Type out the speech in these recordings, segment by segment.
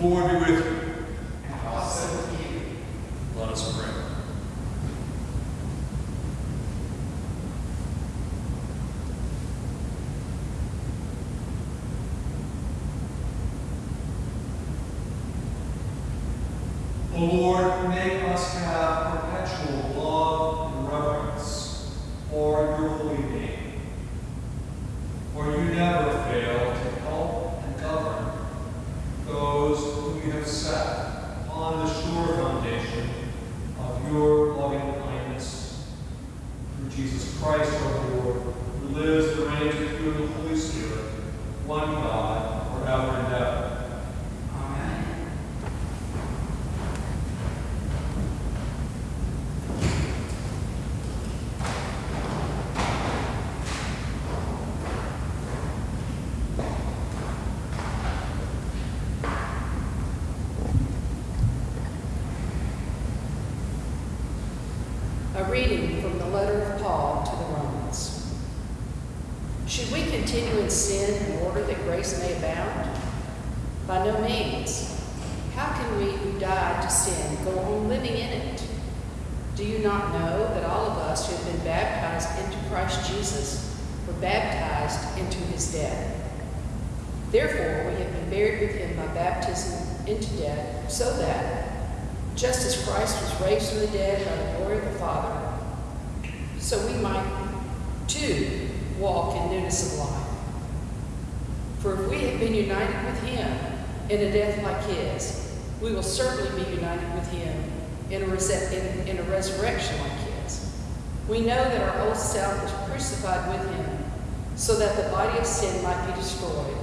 Lord be with you. And also with you. Let us pray. O Lord, make us have perpetual love and reverence for your holy name. For you never fail to help and govern those whom you have set on the sure foundation of your loving kindness. Through Jesus Christ our Lord, who lives and reigns with you in the Holy Spirit, one God, forever and ever. Amen. A reading from the letter of Paul to the Romans. Should we continue in sin in order that grace may abound? By no means. How can we who sin go on living in it? Do you not know that all of us who have been baptized into Christ Jesus were baptized into his death? Therefore, we have been buried with him by baptism into death, so that, just as Christ was raised from the dead by the glory of the Father, so we might too walk in newness of life. For if we have been united with him in a death like his, we will certainly be united with him in a, in, in a resurrection like his. We know that our old self was crucified with him, so that the body of sin might be destroyed,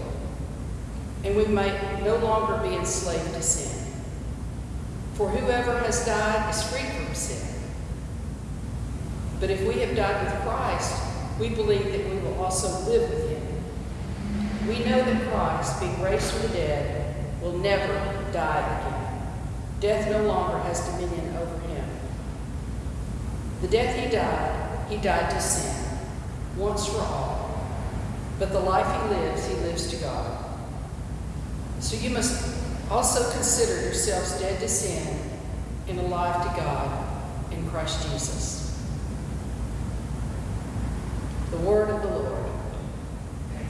and we might no longer be enslaved to sin. For whoever has died is free from sin. But if we have died with Christ, we believe that we will also live with him. We know that Christ, being raised from the dead, will never die again. Death no longer has dominion over him. The death he died, he died to sin, once for all. But the life he lives, he lives to God. So you must also consider yourselves dead to sin and alive to God in Christ Jesus. The word of the Lord.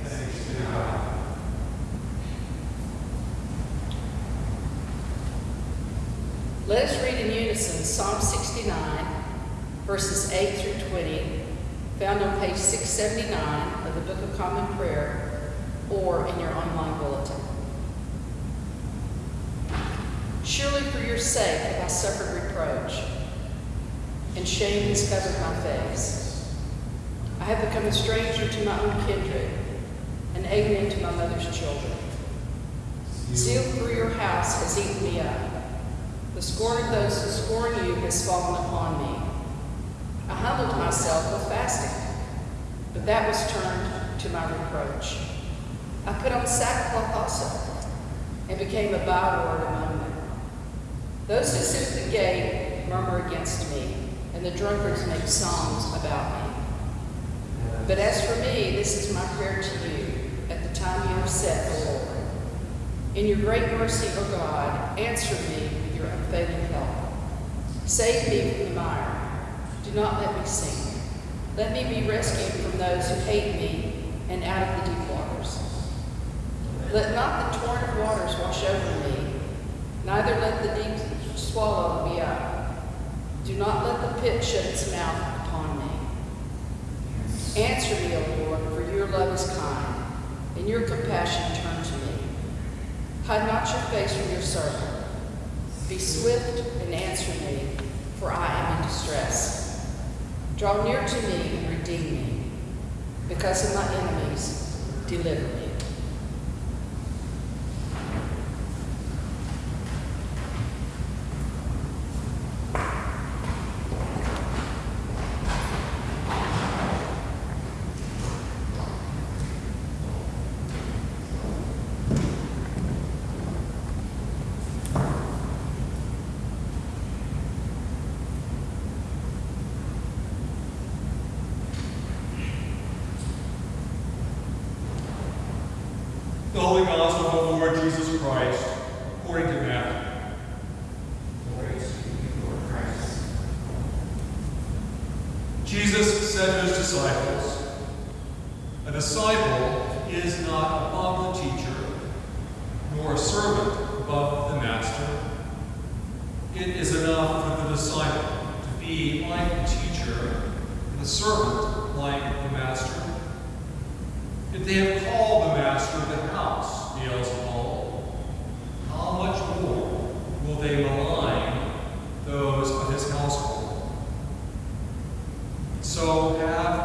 Thanks be to God. Let us read in Psalm 69, verses 8 through 20, found on page 679 of the Book of Common Prayer or in your online bulletin. Surely for your sake have I suffered reproach, and shame has covered my face. I have become a stranger to my own kindred, an alien to my mother's children. Zeal for your house has eaten me up. The scorn of those who scorn you has fallen upon me. I humbled myself with fasting, but that was turned to my reproach. I put on sackcloth also, and became a byword among them. Those who sit at the gate murmur against me, and the drunkards make songs about me. But as for me, this is my prayer to you at the time you have set, O Lord. In your great mercy, O God, answer me your help. Save me from the mire. Do not let me sink. Let me be rescued from those who hate me and out of the deep waters. Let not the torrent of waters wash over me, neither let the deep swallow me up. Do not let the pit shut its mouth upon me. Answer me, O Lord, for your love is kind, and your compassion turn to me. Hide not your face from your servant. Be swift and answer me, for I am in distress. Draw near to me and redeem me. Because of my enemies, deliver me. The Holy Gospel of the Lord Jesus Christ, according to Matthew. Jesus said to his disciples, A disciple is not above the teacher, nor a servant above the master. It is enough for the disciple to be like the teacher, and the servant like the master. If they have called the master of the house Beelzebul, how much more will they malign So have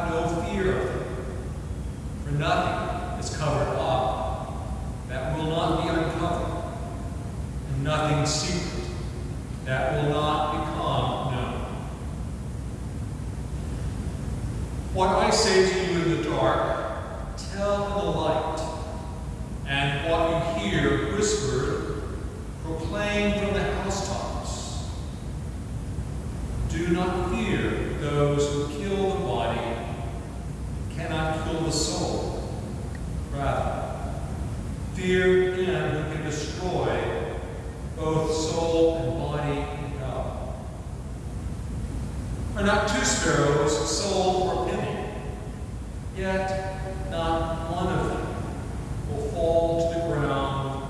Are not two sparrows sold for a penny? Yet not one of them will fall to the ground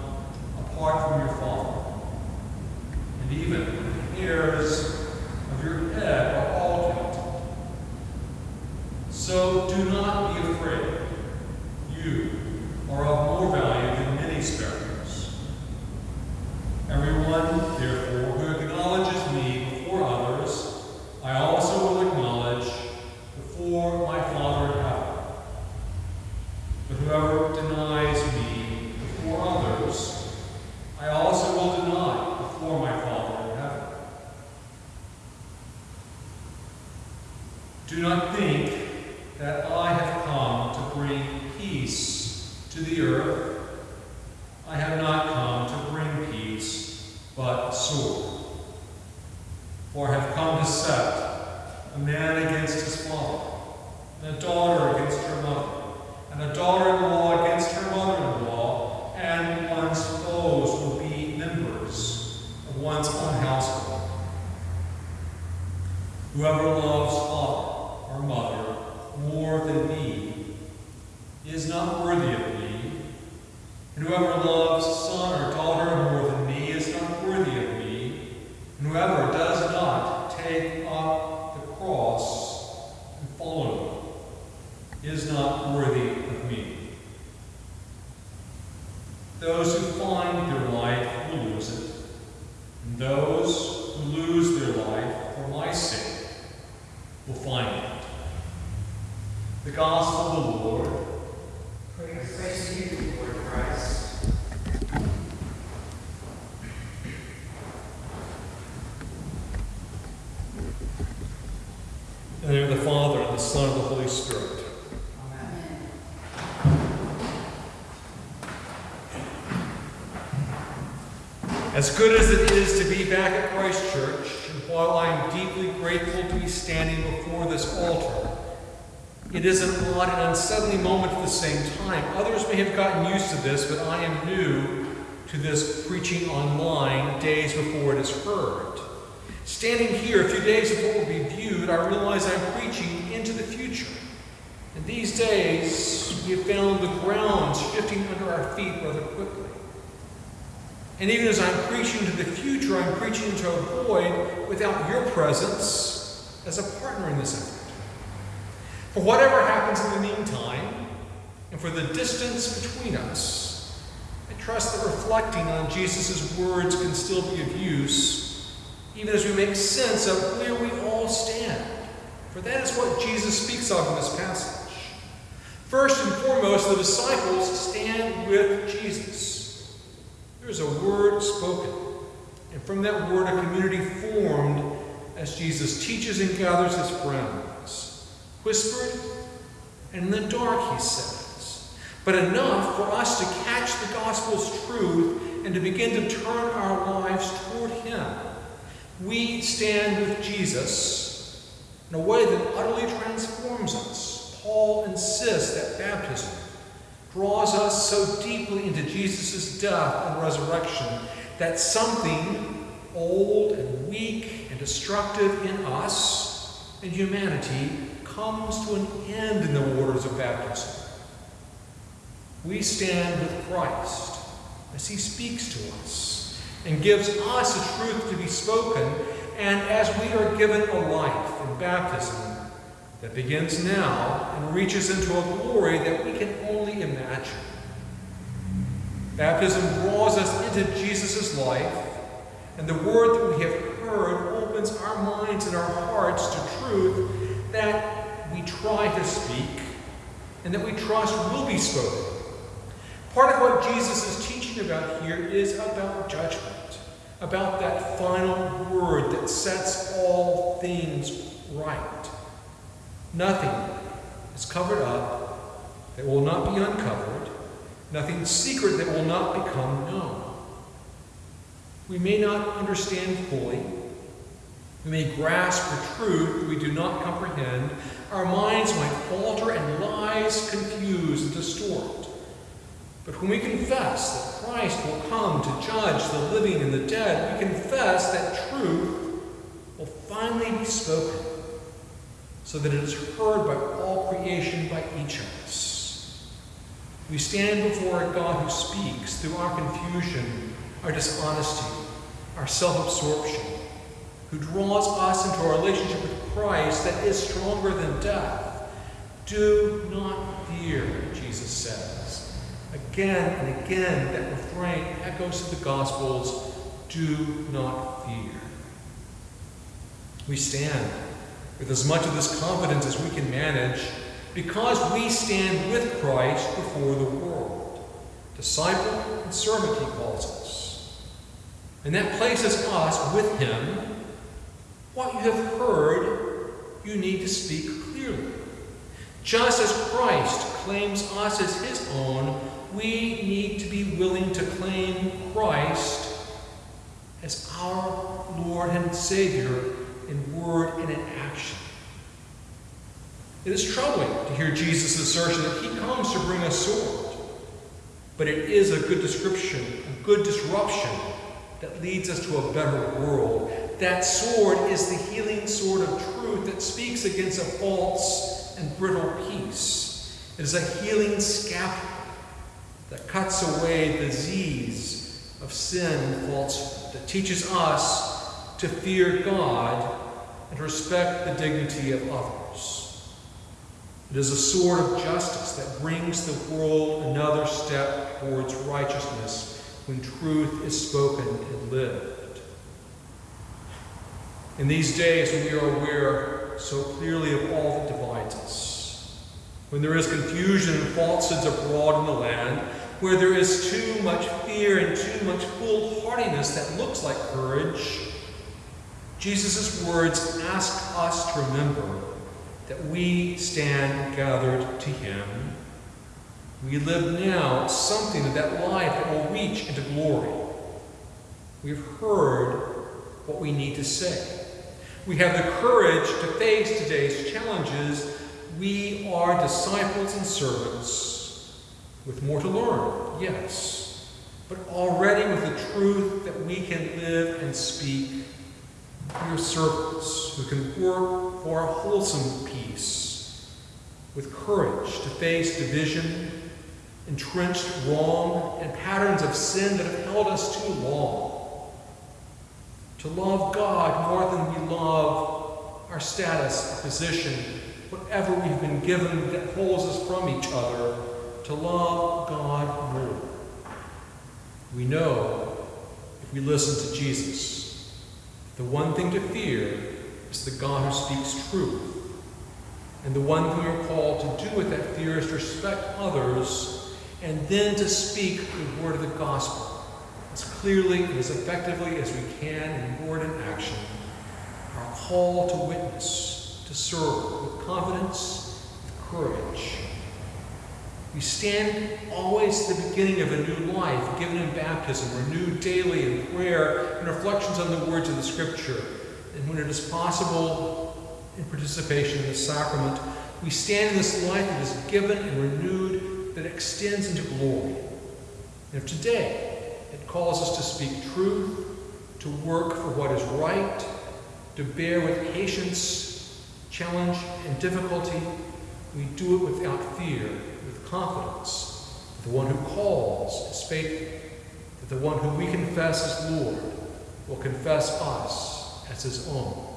apart from your Father. And even the hairs of your head are all counted. So do not be afraid. You are of more value than many sparrows. Everyone, therefore, who acknowledges me before others, I also will acknowledge before my Father in heaven. But whoever denies me before others, I also will deny before my Father in heaven. Do not think that I have come to bring peace to the earth. I have not come to bring peace, but sword. For I have come to set a man against his father, and a daughter against her mother, and a daughter-in-law against her mother-in-law, and one's foes will be members of one's own household. Loves father or mother more than me is not worthy of me, and whoever loves son or daughter more than me is not worthy of me, and whoever does not take up the cross and follow me is not worthy of me. Those who find their life will lose it, and those who lose their life for my sake will find it. The Gospel of the Lord. Praise, praise to you, Lord Christ. In the name of the Father, and the Son, and the Holy Spirit. Amen. As good as it is to be back at Christ Church, while I am deeply grateful to be standing before this altar, It is an odd and unsettling moment at the same time. Others may have gotten used to this, but I am new to this preaching online days before it is heard. Standing here a few days before it will be viewed, I realize I'm preaching into the future. In these days, we have found the ground shifting under our feet rather quickly. And even as I'm preaching to the future, I'm preaching to a void without your presence as a partner in this effort. For whatever happens in the meantime, and for the distance between us, I trust that reflecting on Jesus' words can still be of use, even as we make sense of where we all stand. For that is what Jesus speaks of in this passage. First and foremost, the disciples stand with Jesus. There is a word spoken, and from that word, a community formed as Jesus teaches and gathers his friends. Whispered and in the dark, he says, but enough for us to catch the gospel's truth and to begin to turn our lives toward him. We stand with Jesus in a way that utterly transforms us. Paul insists that baptism draws us so deeply into Jesus' death and resurrection that something old and weak and destructive in us and humanity comes to an end in the waters of baptism. We stand with Christ as he speaks to us and gives us a truth to be spoken, and as we are given a life in baptism that begins now and reaches into a glory that we can Baptism draws us into Jesus' life, and the word that we have heard opens our minds and our hearts to truth that we try to speak and that we trust will be spoken. Part of what Jesus is teaching about here is about judgment, about that final word that sets all things right. Nothing is covered up that will not be uncovered, nothing secret that will not become known. We may not understand fully. We may grasp the truth we do not comprehend. Our minds might falter and lies confuse and distort. But when we confess that Christ will come to judge the living and the dead, we confess that truth will finally be spoken so that it is heard by all creation, by each of us. We stand before a God who speaks through our confusion, our dishonesty, our self absorption, who draws us into a relationship with Christ that is stronger than death. Do not fear, Jesus says. Again and again, that refrain echoes to the Gospels do not fear. We stand with as much of this confidence as we can manage because we stand with Christ before the world. Disciple and servant, he calls us. And that places us with him. What you have heard, you need to speak clearly. Just as Christ claims us as his own, we need to be willing to claim Christ as our Lord and Savior in word and in action. It is troubling to hear Jesus' assertion that he comes to bring a sword, but it is a good description, a good disruption that leads us to a better world. That sword is the healing sword of truth that speaks against a false and brittle peace. It is a healing scalpel that cuts away the disease of sin and falsehood, that teaches us to fear God and respect the dignity of others. It is a sword of justice that brings the world another step towards righteousness when truth is spoken and lived. In these days, when we are aware so clearly of all that divides us, when there is confusion and falsehoods abroad in the land, where there is too much fear and too much foolhardiness that looks like courage, Jesus' words ask us to remember that we stand gathered to Him. We live now something of that life that will reach into glory. We've heard what we need to say. We have the courage to face today's challenges we are disciples and servants with more to learn, yes, but already with the truth that we can live and speak. Are servants who can work for a wholesome peace, with courage to face division, entrenched wrong, and patterns of sin that have held us too long. To love God more than we love our status, our position, whatever we've been given that holds us from each other, to love God more. We know if we listen to Jesus, the one thing to fear is the God who speaks truth. And the one thing we're called to do with that fear is to respect others and then to speak the word of the gospel as clearly and as effectively as we can in word and action. Our call to witness, to serve with confidence, with courage. We stand always at the beginning of a new life, given in baptism, renewed daily in prayer and reflections on the words of the Scripture. And when it is possible, in participation in the sacrament, we stand in this life that is given and renewed, that extends into glory. And if today it calls us to speak truth, to work for what is right, to bear with patience, challenge, and difficulty, we do it without fear confidence that the one who calls is faithful, that the one whom we confess as Lord will confess us as his own,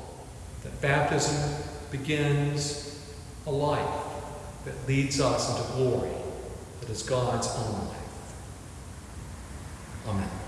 that baptism begins a life that leads us into glory that is God's own life. Amen.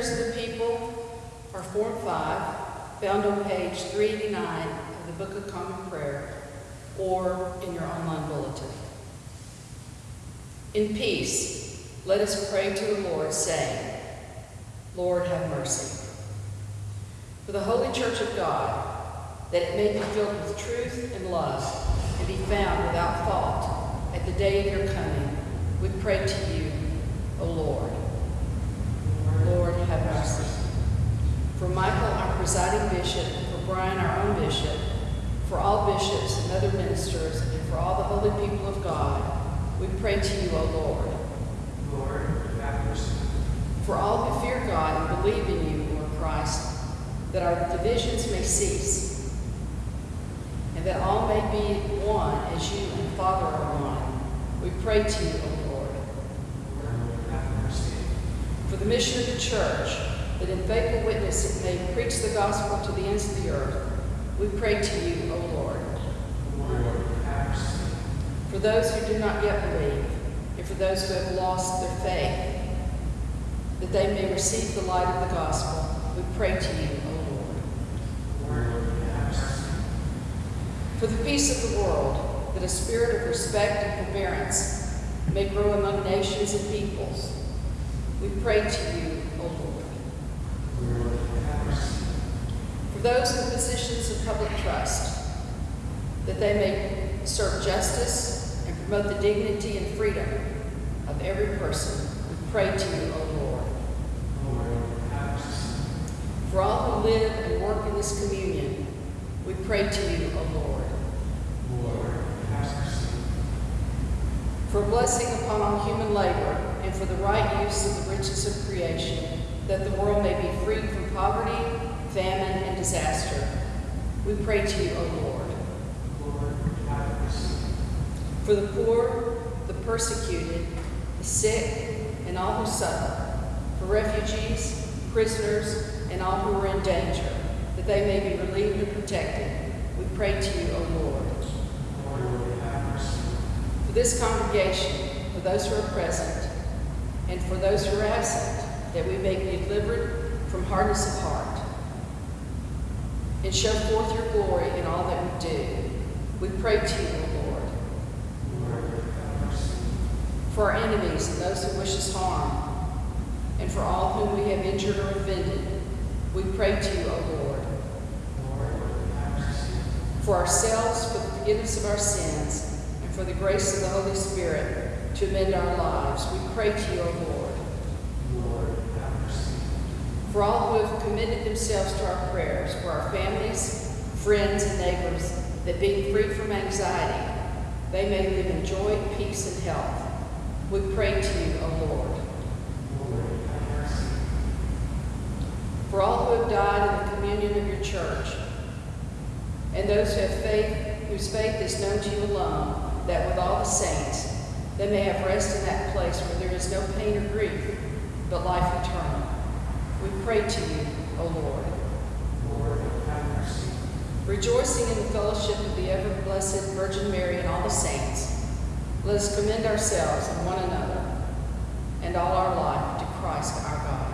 Prayers of the people are Form 5, found on page 389 of the Book of Common Prayer, or in your online bulletin. In peace, let us pray to the Lord, saying, Lord, have mercy. For the Holy Church of God, that it may be filled with truth and love, and be found without fault at the day of your coming, we pray to you, O Lord. Lord, have mercy. For Michael, our presiding bishop, for Brian, our own bishop, for all bishops and other ministers, and for all the holy people of God, we pray to you, O Lord. Lord, have mercy. For all who fear God and believe in you, Lord Christ, that our divisions may cease, and that all may be one as you and Father are one, we pray to you, O Lord. Lord, have mercy. For the mission of the church, that in faithful witness it may preach the gospel to the ends of the earth, we pray to you, O Lord. Lord. For those who do not yet believe, and for those who have lost their faith, that they may receive the light of the gospel, we pray to you, O Lord. Lord. For the peace of the world, that a spirit of respect and forbearance may grow among nations and peoples, we pray to you, O Lord. For those in positions of public trust, that they may serve justice and promote the dignity and freedom of every person, we pray to you, O Lord. For all who live and work in this communion, we pray to you, O Lord. For blessing upon all human labor, and for the right use of the riches of creation, that the world may be freed from poverty, famine, and disaster, we pray to you, O Lord. Lord. For the poor, the persecuted, the sick, and all who suffer, for refugees, prisoners, and all who are in danger, that they may be relieved and protected, we pray to you, O Lord. Lord. For this congregation, for those who are present, and for those who are absent, that we may be delivered from hardness of heart, and show forth your glory in all that we do, we pray to you, O Lord. For our enemies and those who wish us harm, and for all whom we have injured or offended, we pray to you, O Lord. For ourselves, for the forgiveness of our sins, and for the grace of the Holy Spirit to amend our lives, we pray to you, O Lord. Lord, have mercy. For all who have committed themselves to our prayers, for our families, friends, and neighbors, that being free from anxiety, they may live in joy, peace, and health, we pray to you, O Lord. Lord, have mercy. For all who have died in the communion of your church, and those who have faith, whose faith is known to you alone, that with all the saints they may have rest in that place where there is no pain or grief, but life eternal. We pray to you, O Lord. Lord, have mercy. Rejoicing in the fellowship of the ever blessed Virgin Mary and all the saints, let us commend ourselves and one another and all our life to Christ our God.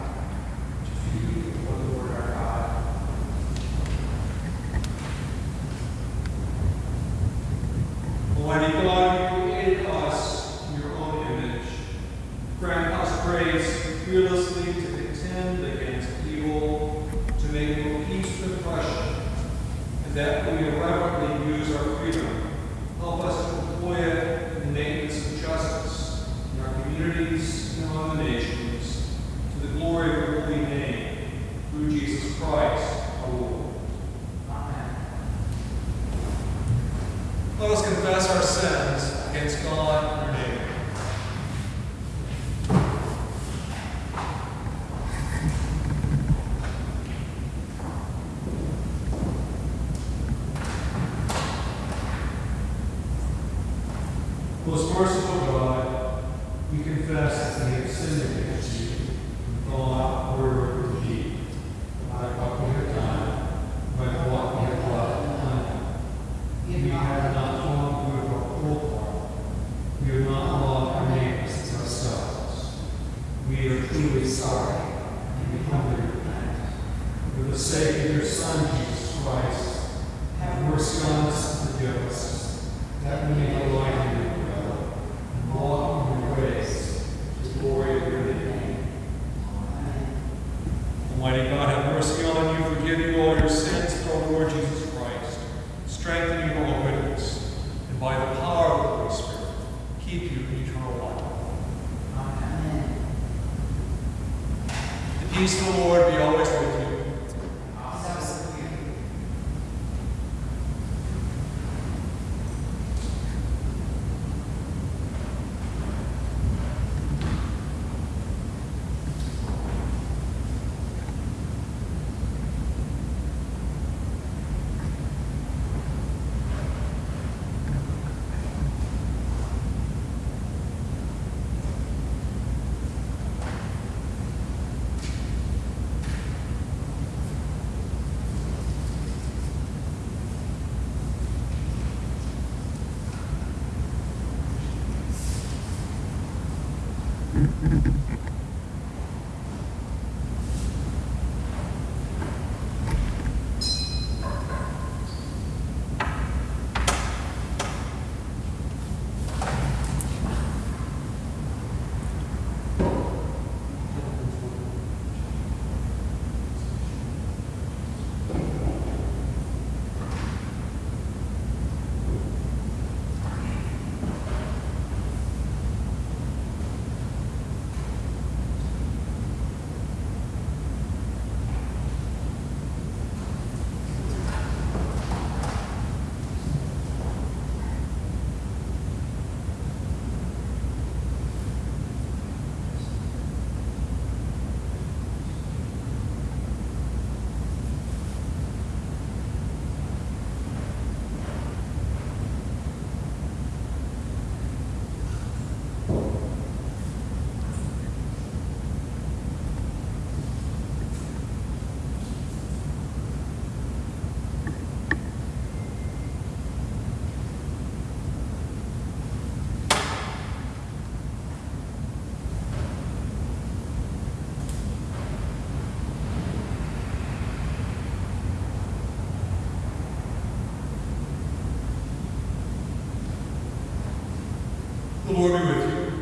Lord be with you.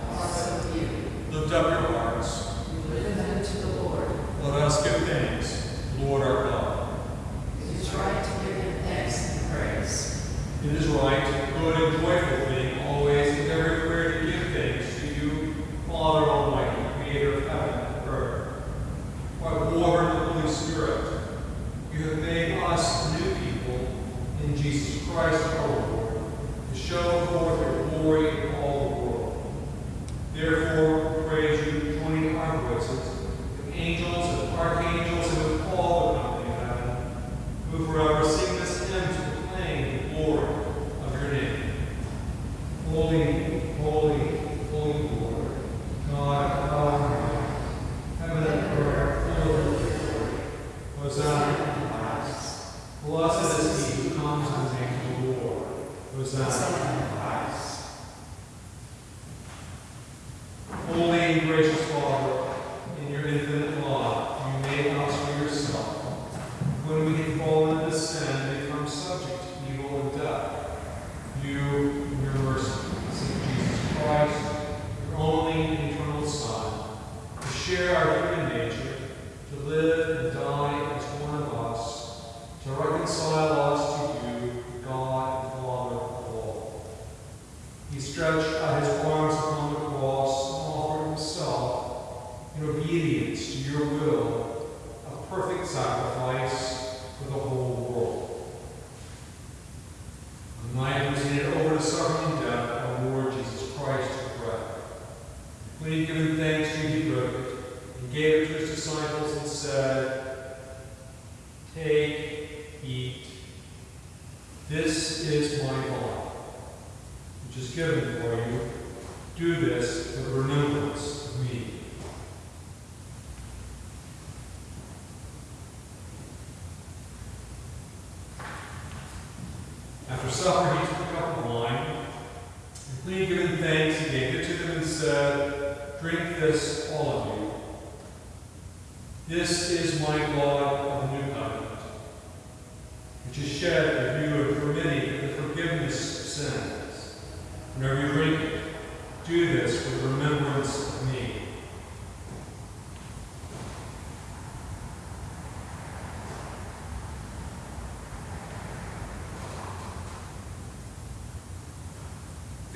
And also with you. Lift up your heart. share our human nature, to live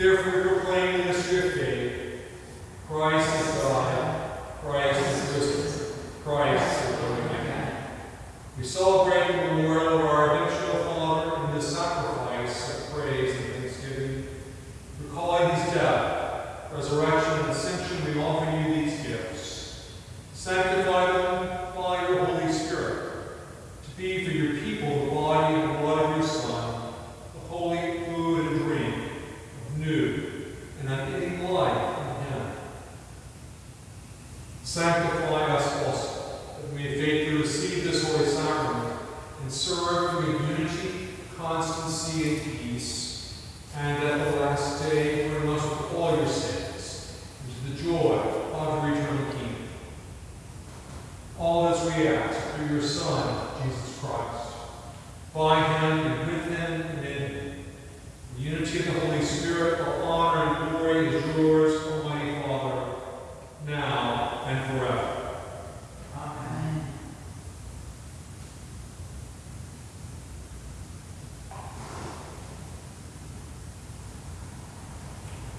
Therefore, proclaiming this swift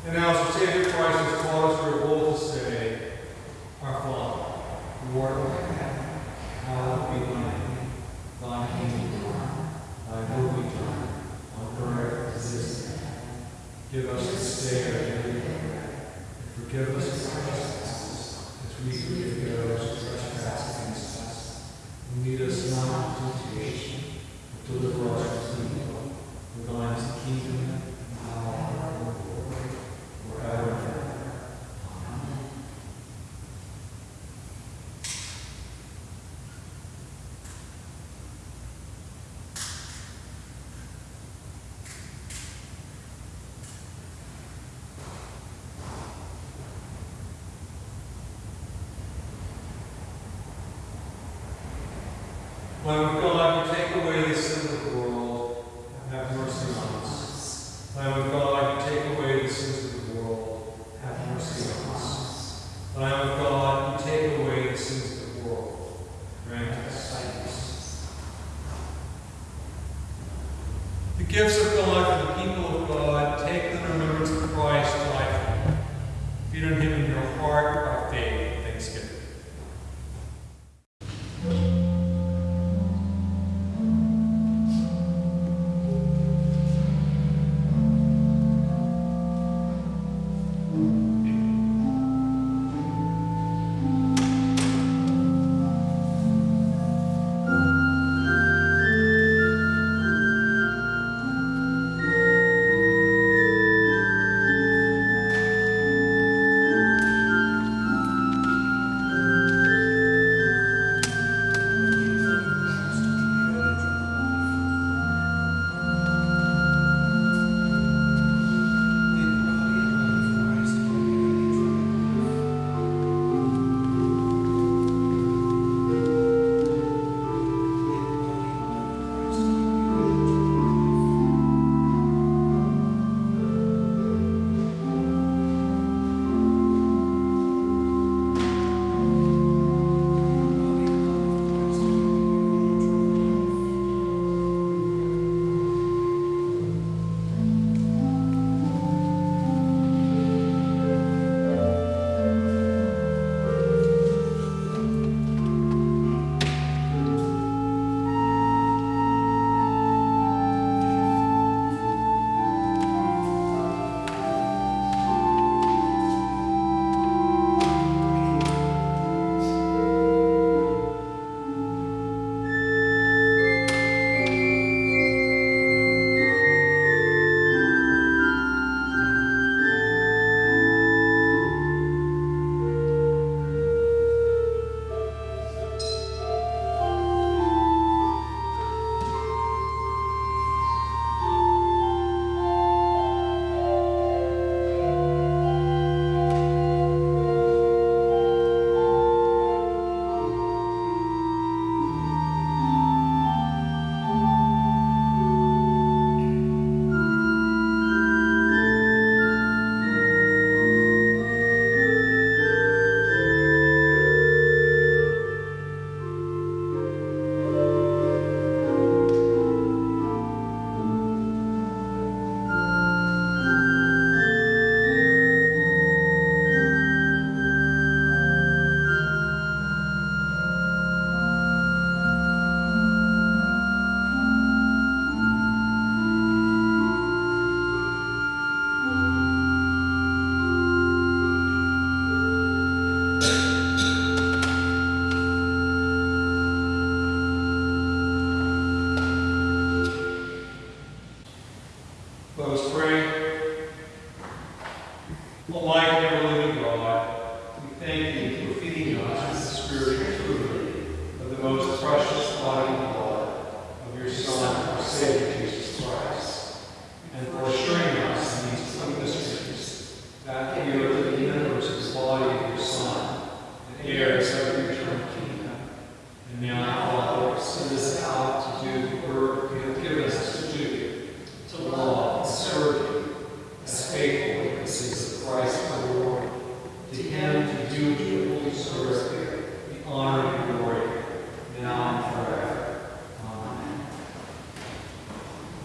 analysis gives of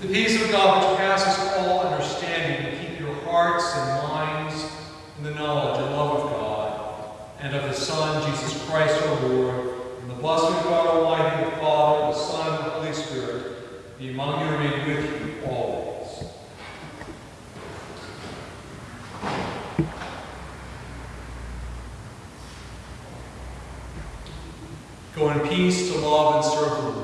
The peace of God which passes all understanding will keep your hearts and minds in the knowledge and love of God and of His Son, Jesus Christ our Lord, and the blessing of God Almighty, the Father, the Son, and the Holy Spirit, be among you and remain with you always. Go in peace to love and serve the Lord.